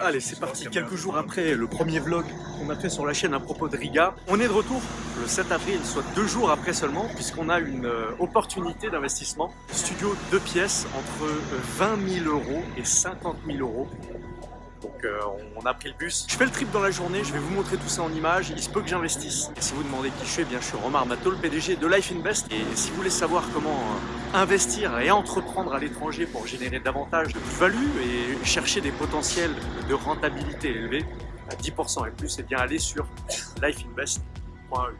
Allez, c'est parti. Quelques jours après le premier vlog qu'on a fait sur la chaîne à propos de Riga, on est de retour le 7 avril, soit deux jours après seulement, puisqu'on a une euh, opportunité d'investissement. Studio deux pièces entre 20 000 euros et 50 000 euros. Donc euh, on a pris le bus. Je fais le trip dans la journée, je vais vous montrer tout ça en images. Il se peut que j'investisse. Et si vous demandez qui je suis, eh bien je suis Romar Mato, le PDG de Life Invest. Et si vous voulez savoir comment euh, investir et entreprendre à l'étranger pour générer davantage de plus-value et chercher des potentiels de rentabilité élevés, à 10% et plus, et bien allez sur lifeinvest.eu.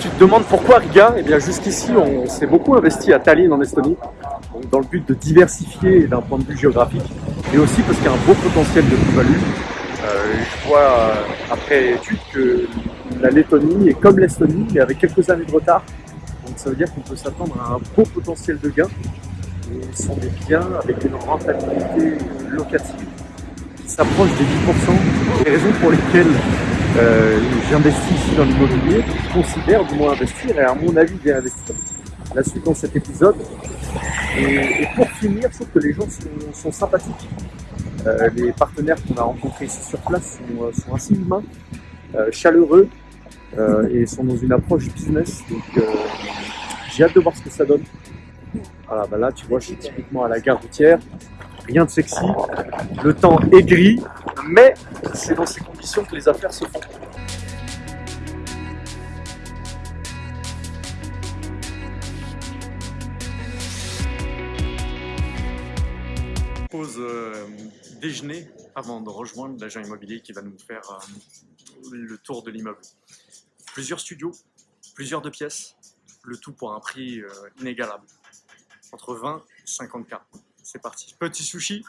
Tu te demandes pourquoi Riga Eh bien jusqu'ici on s'est beaucoup investi à Tallinn en Estonie dans le but de diversifier d'un point de vue géographique et aussi parce qu'il y a un beau potentiel de plus-value. Euh, je vois euh, après étude que la Lettonie est comme l'Estonie mais avec quelques années de retard. Ça veut dire qu'on peut s'attendre à un beau potentiel de gains. Et ce sont des biens avec une rentabilité locative qui s'approche des 10%. Les raisons pour lesquelles euh, j'investis ici dans l'immobilier, je considère du moins investir et à mon avis bien investir. La suite dans cet épisode, et, pour finir, je trouve que les gens sont, sympathiques. Euh, les partenaires qu'on a rencontrés ici sur place sont, euh, assez humains, chaleureux et sont dans une approche business. Donc j'ai hâte de voir ce que ça donne. Voilà, bah là tu vois, je suis typiquement à la gare routière. Rien de sexy. Le temps est gris, mais c'est dans ces conditions que les affaires se font. pause euh, déjeuner avant de rejoindre l'agent immobilier qui va nous faire euh, le tour de l'immeuble. Plusieurs studios, plusieurs de pièces, le tout pour un prix euh, inégalable, entre 20 et 50 k. C'est parti. Petit sushi.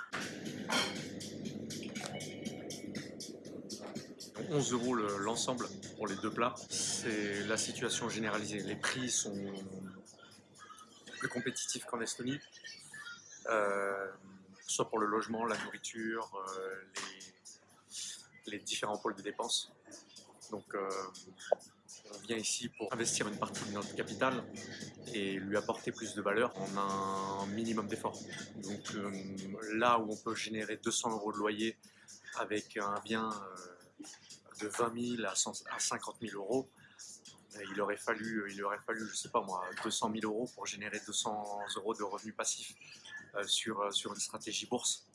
11 euros l'ensemble pour les deux plats. C'est la situation généralisée. Les prix sont plus compétitifs qu'en Estonie soit pour le logement, la nourriture, euh, les, différents pôles de dépenses. Donc euh, on vient ici pour investir une partie de notre capital et lui apporter plus de valeur en un minimum d'effort. Donc euh, là où on peut générer 200 euros de loyer avec un bien de 20 000 à, 50 000 euros, il aurait fallu, il aurait fallu, je sais pas moi, 200 000 euros pour générer 200 euros de revenus passifs. Euh, sur, euh, sur une stratégie bourse.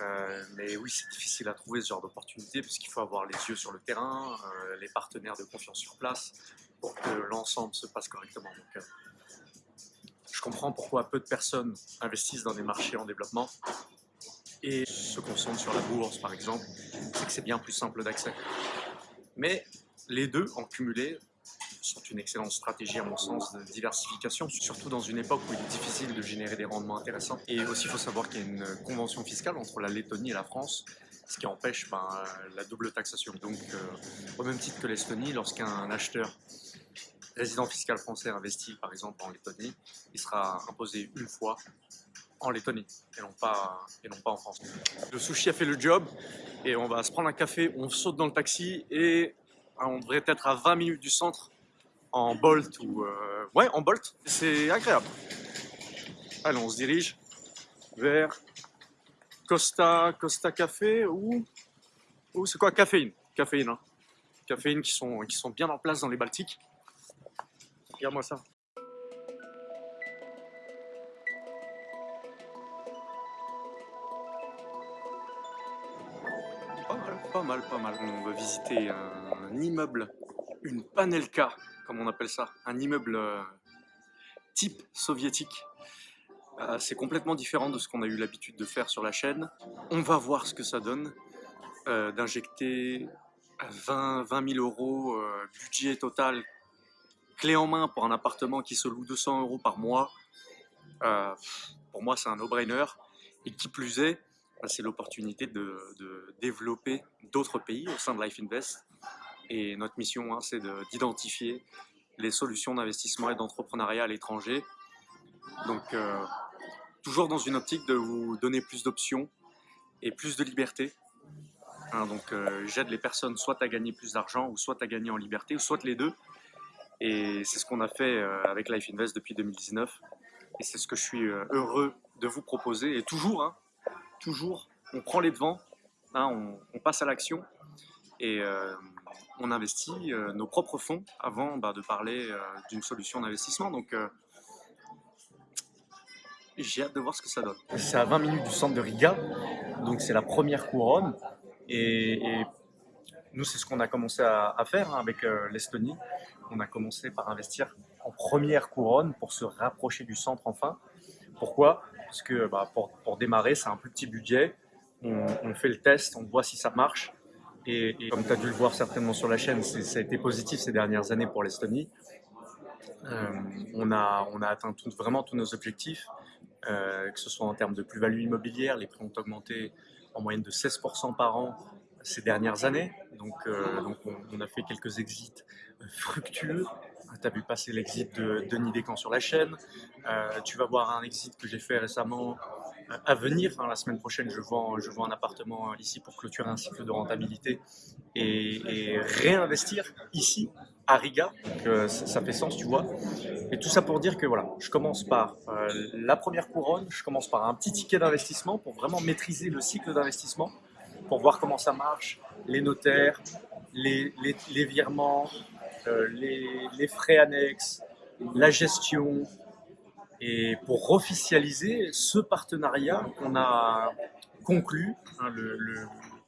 Euh, mais oui, c'est difficile à trouver ce genre d'opportunité puisqu'il faut avoir les yeux sur le terrain, les partenaires de confiance sur place pour que l'ensemble se passe correctement. Donc, je comprends pourquoi peu de personnes investissent dans des marchés en développement et se concentrent sur la bourse par exemple, c'est que c'est bien plus simple d'accès. Mais les deux en cumulé sont une excellente stratégie à mon sens de diversification, surtout dans une époque où il est difficile de générer des rendements intéressants. Et aussi, il faut savoir qu'il y a une convention fiscale entre la Lettonie et la France, ce qui empêche ben, la double taxation. Donc, euh, au même titre que l'Estonie, lorsqu'un acheteur résident fiscal français investit par exemple en Lettonie, il sera imposé une fois en Lettonie et non pas, et non pas en France. Le sushi a fait le job et on va se prendre un café, on saute dans le taxi et on devrait être à 20 minutes du centre en Bolt ou... Euh, ouais, en Bolt, c'est agréable. Allez, on se dirige vers Costa, Costa Café ou... ou c'est quoi? Caféine. Caféine, hein. Caféine qui sont, qui sont bien en place dans les Baltiques. Regarde-moi ça. Pas mal, pas mal, pas mal. On va visiter un immeuble, une Panelka comme on appelle ça, un immeuble euh, type soviétique. Euh, c'est complètement différent de ce qu'on a eu l'habitude de faire sur la chaîne. On va voir ce que ça donne euh, d'injecter 20, 20 000 euros budget total clé en main pour un appartement qui se loue 200 euros par mois. pour moi, c'est un no-brainer. Et qui plus est, bah, c'est l'opportunité de, de, développer d'autres pays au sein de Life Invest et notre mission, hein, c'est d'identifier les solutions d'investissement et d'entrepreneuriat à l'étranger. Donc, euh, toujours dans une optique de vous donner plus d'options et plus de liberté. Hein, donc, euh, j'aide les personnes soit à gagner plus d'argent, ou soit à gagner en liberté, ou soit les deux. Et c'est ce qu'on a fait euh, avec Life Invest depuis 2019. Et c'est ce que je suis heureux de vous proposer. Et toujours, hein, toujours, on prend les devants, on, passe à l'action et on investit nos propres fonds avant bah, de parler d'une solution d'investissement. Donc, j'ai hâte de voir ce que ça donne. C'est à 20 minutes du centre de Riga, donc c'est la première couronne. Et, nous, c'est ce qu'on a commencé à, faire hein, avec l'Estonie on a commencé par investir en première couronne pour se rapprocher du centre enfin. Pourquoi? Parce que bah, pour, démarrer, c'est un plus petit budget. On, fait le test, on voit si ça marche. Et, comme tu as dû le voir certainement sur la chaîne, ça a été positif ces dernières années pour l'Estonie. Euh, on, a, on atteint vraiment tous nos objectifs, euh, que ce soit en termes de plus-value immobilière, les prix ont augmenté en moyenne de 16% par an ces dernières années. Donc, euh, donc on, a fait quelques exits fructueux. Tu as vu passer l'exit de Denis Descamps sur la chaîne. Tu vas voir un exit que j'ai fait récemment à venir. la semaine prochaine, je vends, je vends un appartement ici pour clôturer un cycle de rentabilité et, réinvestir ici à Riga. Donc, ça, fait sens, tu vois. Et tout ça pour dire que voilà, je commence par la première couronne, je commence par un petit ticket d'investissement pour vraiment maîtriser le cycle d'investissement pour voir comment ça marche, les notaires, les, les, virements, euh, les, frais annexes, la gestion, et pour officialiser ce partenariat qu'on a conclu hein,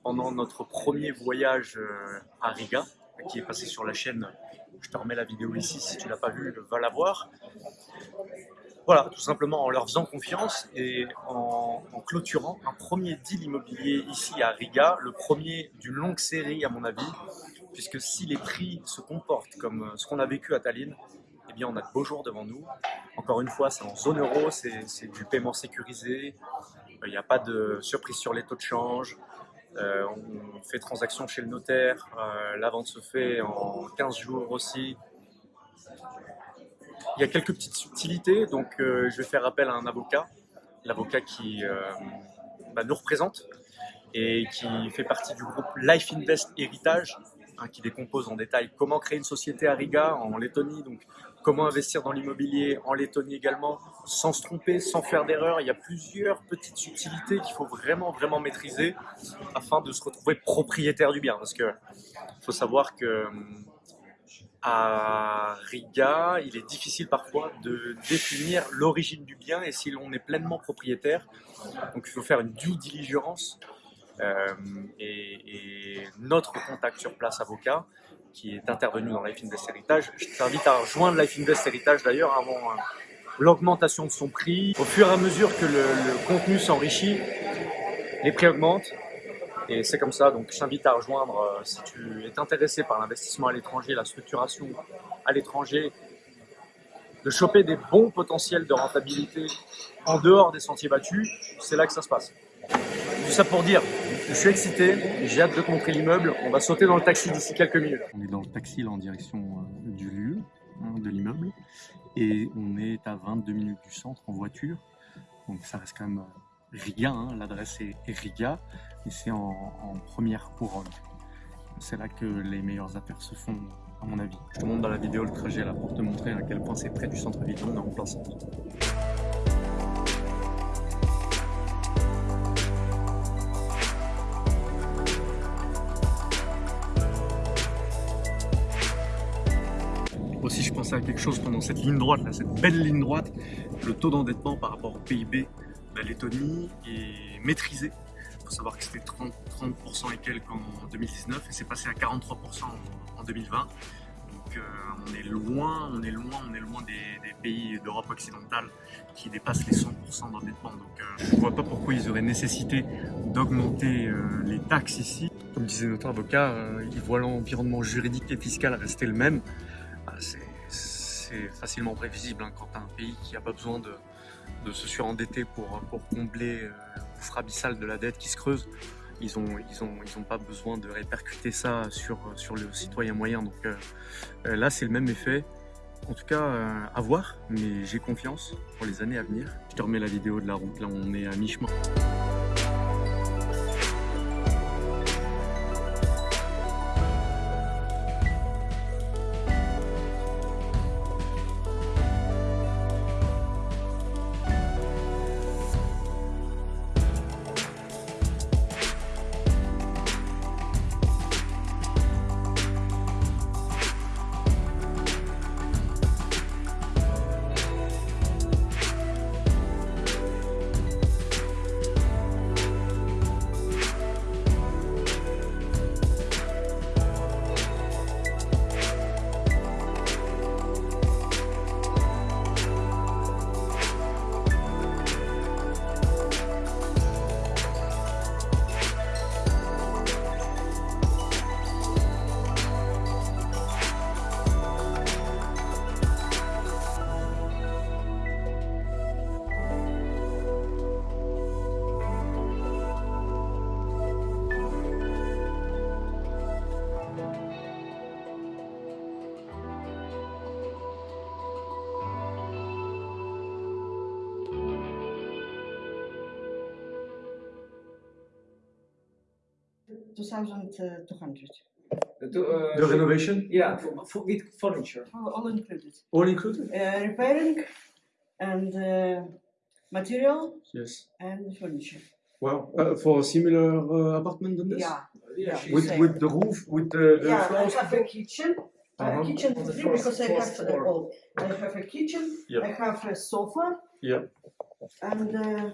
pendant notre premier voyage euh, à Riga, qui est passé sur la chaîne. Je te remets la vidéo ici, si tu l'as pas vue, va la voir. Voilà, tout simplement en leur faisant confiance et en, clôturant un premier deal immobilier ici à Riga, le premier d'une longue série à mon avis, puisque si les prix se comportent comme ce qu'on a vécu à Tallinn, eh bien on a de beaux jours devant nous. Encore une fois, c'est en zone euro, c'est du paiement sécurisé, il n'y a pas de surprise sur les taux de change, euh, on fait transaction chez le notaire, euh, la vente se fait en 15 jours aussi, il y a quelques petites subtilités, donc euh, je vais faire appel à un avocat, l'avocat qui euh, bah, nous représente et qui fait partie du groupe Life Invest Héritage, hein, qui décompose en détail comment créer une société à Riga, en Lettonie, donc comment investir dans l'immobilier en Lettonie également, sans se tromper, sans faire d'erreur. Il y a plusieurs petites subtilités qu'il faut vraiment, vraiment maîtriser afin de se retrouver propriétaire du bien. Parce que faut savoir que hum, à Riga, il est difficile parfois de définir l'origine du bien et si l'on est pleinement propriétaire. Donc il faut faire une due diligence euh, et, notre contact sur place avocat qui est intervenu dans Life Invest Heritage. Je t'invite à rejoindre Life Invest Heritage d'ailleurs avant euh, l'augmentation de son prix. Au fur et à mesure que le contenu s'enrichit, les prix augmentent, et c'est comme ça, donc je t'invite à rejoindre, euh, si tu es intéressé par l'investissement à l'étranger, la structuration à l'étranger, de choper des bons potentiels de rentabilité en dehors des sentiers battus, c'est là que ça se passe. Tout ça pour dire, je suis excité, j'ai hâte de montrer l'immeuble, on va sauter dans le taxi d'ici quelques minutes. On est dans le taxi en direction euh, du lieu, hein, de l'immeuble, et on est à 22 minutes du centre en voiture, donc ça reste quand même euh, Riga, hein, l'adresse est, Riga, et c'est en, première couronne. C'est là que les meilleures affaires se font, à mon avis. Je te montre dans la vidéo le trajet là pour te montrer à quel point c'est près du centre-ville, on est en plein centre. Quelque chose pendant cette ligne droite, là, cette belle ligne droite, le taux d'endettement par rapport au PIB la Lettonie est maîtrisée. Il faut savoir que c'était 30%, 30 et quelques en 2019 et c'est passé à 43% en, 2020. Donc euh, on est loin, on est loin, on est loin des, pays d'Europe occidentale qui dépassent les 100% d'endettement. Donc euh, je ne vois pas pourquoi ils auraient nécessité d'augmenter euh, les taxes ici. Comme disait notre avocat, ils voient l'environnement juridique et fiscal rester le même. Ah, c'est facilement prévisible hein, quand tu as un pays qui n'a pas besoin de, se surendetter pour, pour combler euh, le gouffre abyssal de la dette qui se creuse. Ils n'ont ils ont, ils ont pas besoin de répercuter ça sur, sur le citoyen moyen. Donc euh, euh, là, c'est le même effet. En tout cas, à voir, mais j'ai confiance pour les années à venir. Je te remets la vidéo de la route, là on est à mi-chemin. 2,200. To, uh, The renovation? Yeah, for, for, with furniture. All, all included. All included? Uh, repairing and uh, material Yes. and furniture. Wow. Uh, for a similar uh, apartment than this? Yeah. Yeah, With, Same. with the roof, with the, the yeah, I have a kitchen. Uh, Uh-huh. kitchen On the three first- because I have uh, floor. all. I have a kitchen. Yeah. I have a sofa. Yeah. And uh,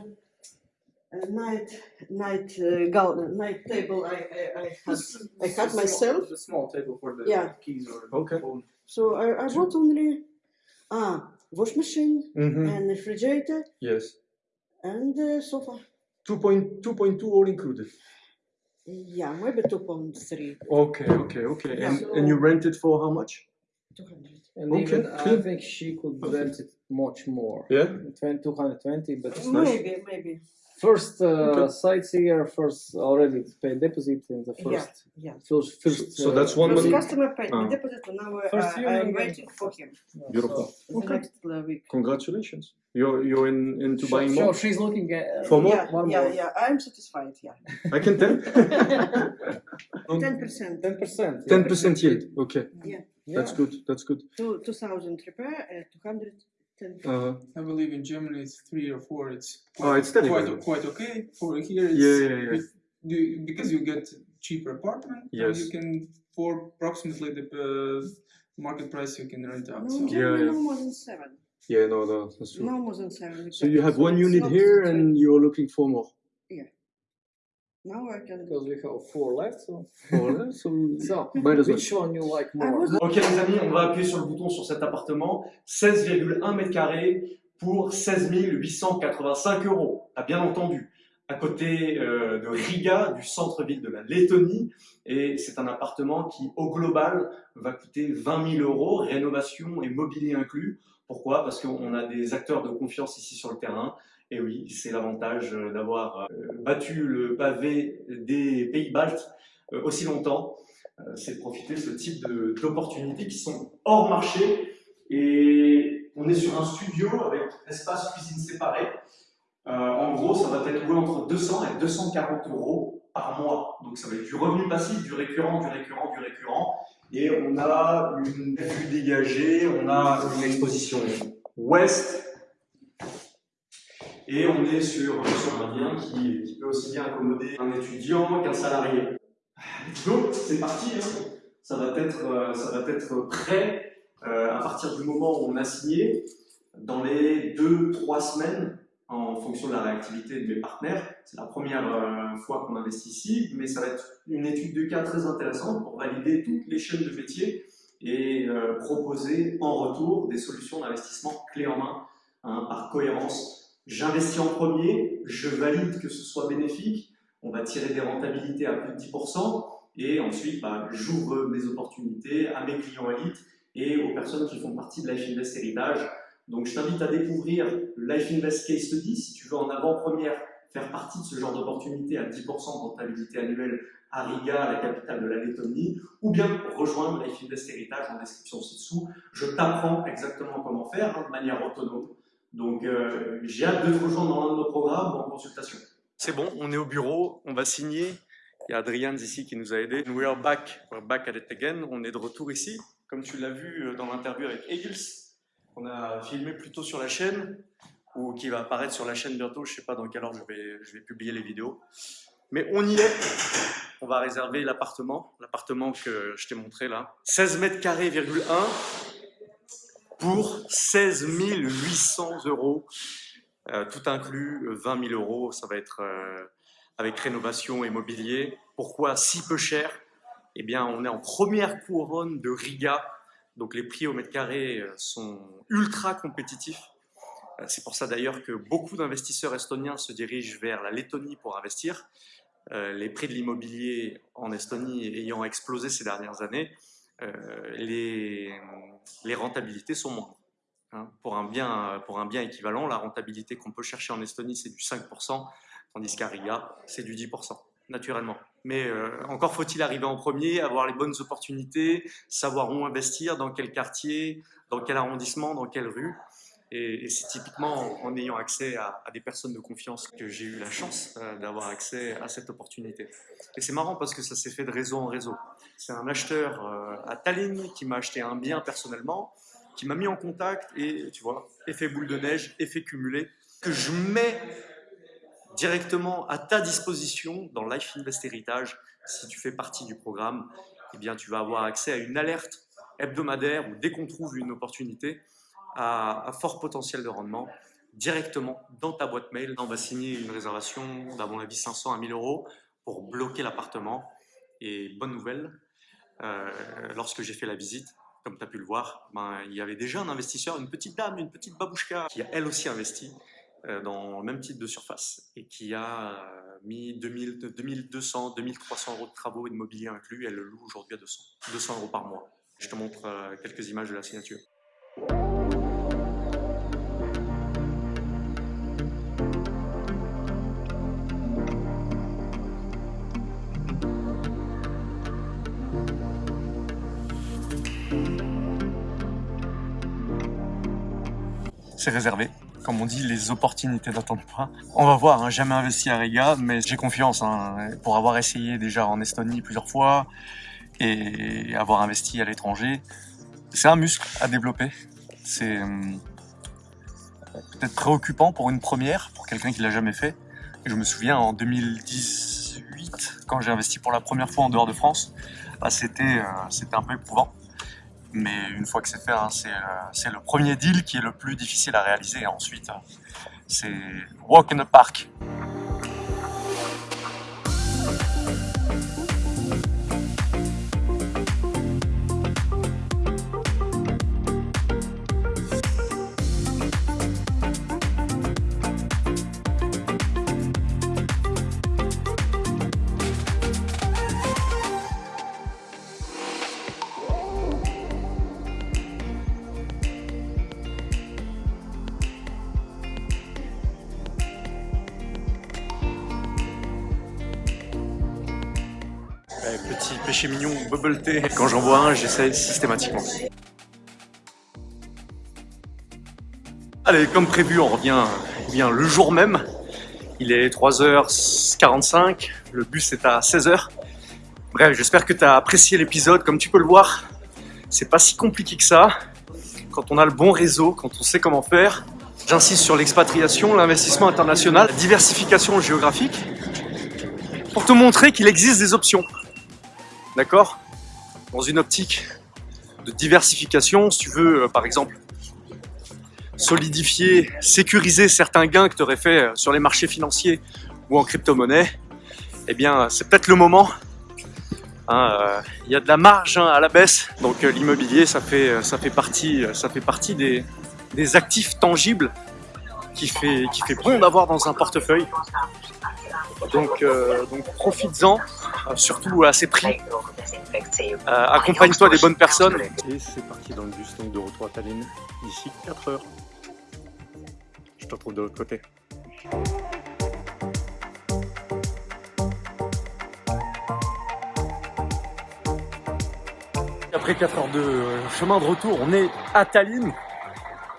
a night night uh, gal- night table. I I, I had I had myself. The small table for the Yeah. keys or Okay. phone. So I, I bought only ah wash machine Mhm. and refrigerator Yes. and uh, sofa. 2.2 all included. Yeah, maybe two pound Okay, okay, okay. Yeah. And, and you rent it for how much? two hundred. And Okay, even clear. I think she could rent it much more. Yeah. 20, 220, but That's nice. Maybe, maybe. First uh, Okay. sightseer, first already paid deposit in the first. yeah. First, first, So that's one Because money. customer paid Ah. deposit and now uh, First year I'm waiting for him. Beautiful. The Okay. next uh, week. Congratulations. You're, you're in, into So, buying so more? she's looking at For more? Yeah, One yeah, more. yeah. I'm satisfied. Yeah. I can tell. Ten percent. ten percent. 10% yield. Okay. Yeah. That's good. That's good. Two two thousand repair. Uh, two hundred ten. Uh, I believe in Germany it's three or four. It's Oh, it's steady, quite quite okay. For here, it's Yeah, yeah, yeah. it- you- because you get cheaper apartment. and Yes. you can for approximately the uh, market price you can rent out. No, So in Germany, yeah. no more than seven. yeah, no, no, that's true. No more than seven. So you have exactly. one unit here and you're looking for more. Now I can. Because we have four left. So, Voilà, so so might as well. which one you like more? Ok les amis, on va appuyer sur le bouton sur cet appartement. 16,1 mètres carrés pour 16 885 euros. T'as bien entendu. À côté euh, de Riga, du centre-ville de la Lettonie. Et c'est un appartement qui, au global, va coûter 20 000 euros, rénovation et mobilier inclus. Pourquoi? Parce qu'on a des acteurs de confiance ici sur le terrain. Et oui, c'est l'avantage euh, d'avoir euh, battu le pavé des pays baltes euh, aussi longtemps. C'est de profiter de ce type d'opportunités qui sont hors marché. Et on est sur un studio avec espace cuisine séparé. En gros, ça va être loué entre 200 et 240 euros par mois. Donc ça va être du revenu passif, du récurrent, du récurrent, du récurrent. Et on a une vue dégagée, on a une exposition ouest. Et on est sur, un bien qui, peut aussi bien accommoder un étudiant qu'un salarié. Donc c'est parti, hein. ça, va être, euh, ça va être prêt euh, à partir du moment où on a signé, dans les 2-3 semaines, en fonction de la réactivité de mes partenaires. C'est la première euh, fois qu'on investit ici, mais ça va être une étude de cas très intéressante pour valider toutes les chaînes de métier et proposer en retour des solutions d'investissement clés en main hein, par cohérence. J'investis en premier, je valide que ce soit bénéfique, on va tirer des rentabilités à plus de 10%, et ensuite bah, j'ouvre mes opportunités à mes clients élites et aux personnes qui font partie de Life Invest Héritage. Donc je t'invite à découvrir Life Invest Case Study si tu veux en avant-première faire partie de ce genre d'opportunité à 10% de rentabilité annuelle à Riga, la capitale de la Lettonie, ou bien rejoindre Life Invest Héritage en description ci-dessous. Je t'apprends exactement comment faire hein, de manière autonome. Donc euh, j'ai hâte de te rejoindre dans l'un de nos programmes ou en consultation. C'est bon, on est au bureau, on va signer. Il y a Adrian ici qui nous a aidés. We are back, we're back at it. On est de retour ici, comme tu l'as vu euh, dans l'interview avec Eagles. On a filmé plutôt sur la chaîne, ou qui va apparaître sur la chaîne bientôt. Je ne sais pas dans quelle heure je vais, je vais publier les vidéos. Mais on y est. On va réserver l'appartement, l'appartement que je t'ai montré là. 16 mètres carrés, 1 pour 16 800 euros. Euh, tout inclus, euh, 20 000 euros. Ça va être euh, avec rénovation et mobilier. Pourquoi si peu cher? Eh bien, on est en première couronne de Riga. Donc les prix au mètre carré euh, sont ultra compétitifs. C'est pour ça d'ailleurs que beaucoup d'investisseurs estoniens se dirigent vers la Lettonie pour investir. Les prix de l'immobilier en Estonie ayant explosé ces dernières années, euh, les, rentabilités sont moindres. hein. Pour, un bien, pour un bien équivalent, la rentabilité qu'on peut chercher en Estonie, c'est du 5%, tandis qu'à Riga, c'est du 10%, naturellement. Mais euh, encore faut-il arriver en premier, avoir les bonnes opportunités, savoir où investir, dans quel quartier, dans quel arrondissement, dans quelle rue. Et, c'est typiquement en, ayant accès à, des personnes de confiance que j'ai eu la chance euh, d'avoir accès à cette opportunité. Et c'est marrant parce que ça s'est fait de réseau en réseau. C'est un acheteur euh, à Tallinn qui m'a acheté un bien personnellement, qui m'a mis en contact et tu vois, effet boule de neige, effet cumulé, que je mets directement à ta disposition dans Life Invest Heritage. Si tu fais partie du programme, eh bien, tu vas avoir accès à une alerte hebdomadaire ou dès qu'on trouve une opportunité à, fort potentiel de rendement directement dans ta boîte mail. On va signer une réservation d'à mon avis 500 à 1000 euros pour bloquer l'appartement. Et bonne nouvelle, euh, lorsque j'ai fait la visite, comme tu as pu le voir, ben, il y avait déjà un investisseur, une petite dame, une petite babouchka, qui a elle aussi investi euh, dans le même type de surface et qui a euh, mis 2000, 2200, 2300 euros de travaux et de mobilier inclus. Elle le loue aujourd'hui à 200, 200 euros par mois. Je te montre quelques images de la signature. C'est réservé. Comme on dit, les opportunités n'attendent pas. On va voir, hein, jamais investi à Riga, mais j'ai confiance hein, pour avoir essayé déjà en Estonie plusieurs fois et avoir investi à l'étranger. C'est un muscle à développer. C'est hum, peut-être préoccupant pour une première, pour quelqu'un qui l'a jamais fait. Et je me souviens en 2018, quand j'ai investi pour la première fois en dehors de France, bah, c'était euh, c'était un peu éprouvant. Mais une fois que c'est fait, hein, c'est euh, le premier deal qui est le plus difficile à réaliser. Ensuite, hein, c'est walk in the park. Petit péché mignon, bubble tea. Quand j'en vois un, j'essaie systématiquement. Allez, comme prévu, on revient eh bien, le jour même. Il est 3h45, le bus est à 16h. Bref, j'espère que tu as apprécié l'épisode. Comme tu peux le voir, c'est pas si compliqué que ça. Quand on a le bon réseau, quand on sait comment faire. J'insiste sur l'expatriation, l'investissement international, la diversification géographique, pour te montrer qu'il existe des options. D'accord? Dans une optique de diversification, si tu veux, euh, par exemple, solidifier, sécuriser certains gains que tu aurais fait euh, sur les marchés financiers ou en crypto-monnaie, eh bien, c'est peut-être le moment. Il hein, euh, y a de la marge hein, à la baisse, donc euh, l'immobilier, ça fait, ça fait partie, ça fait partie des, des actifs tangibles qui fait, qui fait bon d'avoir dans un portefeuille. Donc, euh, donc profites-en, euh, surtout à ces prix. Euh, Accompagne-toi des bonnes personnes. Et c'est parti dans le bus, donc de retour à Tallinn, d'ici 4 heures. Je te retrouve de l'autre côté. Après 4 heures de chemin de retour, on est à Tallinn.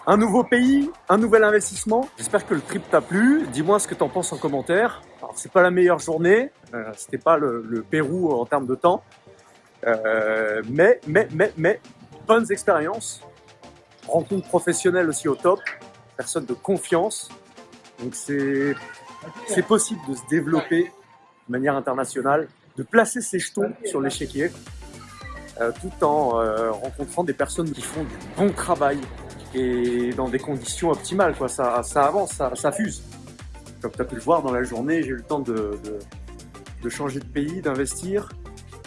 Un nouveau pays, un nouvel investissement. J'espère que le trip t'a plu. Dis-moi ce que t'en penses en commentaire. Alors, c'est pas la meilleure journée. Euh, C'était pas le, Pérou en termes de temps. Euh, mais, mais, mais, mais, bonnes expériences. Rencontres professionnelles aussi au top. Personne de confiance. Donc c'est, c'est possible de se développer de manière internationale, de placer ses jetons sur l'échiquier, euh, tout en euh, rencontrant des personnes qui font du bon travail, et dans des conditions optimales. Quoi. Ça, ça avance, ça, ça fuse. Comme tu as pu le voir dans la journée, j'ai eu le temps de, de, de changer de pays, d'investir.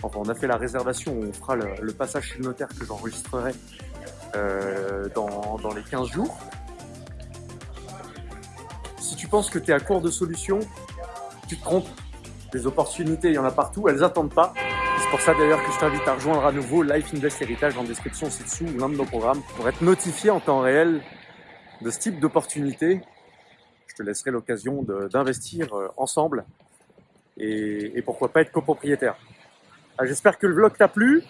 Enfin, on a fait la réservation, on fera le, le passage chez le notaire que j'enregistrerai euh, dans, dans les 15 jours. Si tu penses que tu es à court de solutions, tu te trompes. Des opportunités, il y en a partout, elles attendent pas. Pour ça d'ailleurs que je t'invite à rejoindre à nouveau Life Invest Heritage en description ci-dessous ou l'un de nos programmes pour être notifié en temps réel de ce type d'opportunité. Je te laisserai l'occasion d'investir euh, ensemble et, et, pourquoi pas être copropriétaire. Ah, j'espère que le vlog t'a plu.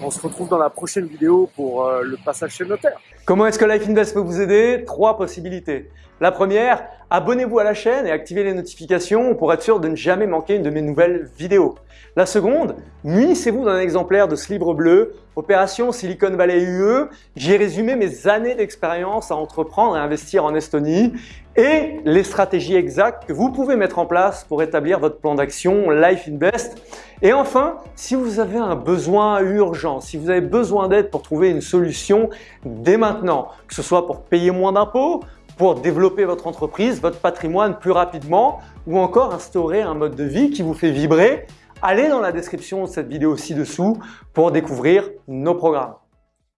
On se retrouve dans la prochaine vidéo pour euh, le passage chez le notaire. Comment est-ce que Life Invest peut vous aider? Trois possibilités. La première, abonnez-vous à la chaîne et activez les notifications pour être sûr de ne jamais manquer une de mes nouvelles vidéos. La seconde, munissez-vous d'un exemplaire de ce livre bleu, Opération Silicon Valley UE. J'ai résumé mes années d'expérience à entreprendre et investir en Estonie et les stratégies exactes que vous pouvez mettre en place pour établir votre plan d'action Life Invest. Et enfin, si vous avez un besoin urgent, si vous avez besoin d'aide pour trouver une solution dès maintenant, que ce soit pour payer moins d'impôts, pour développer votre entreprise, votre patrimoine plus rapidement ou encore instaurer un mode de vie qui vous fait vibrer, allez dans la description de cette vidéo ci-dessous pour découvrir nos programmes.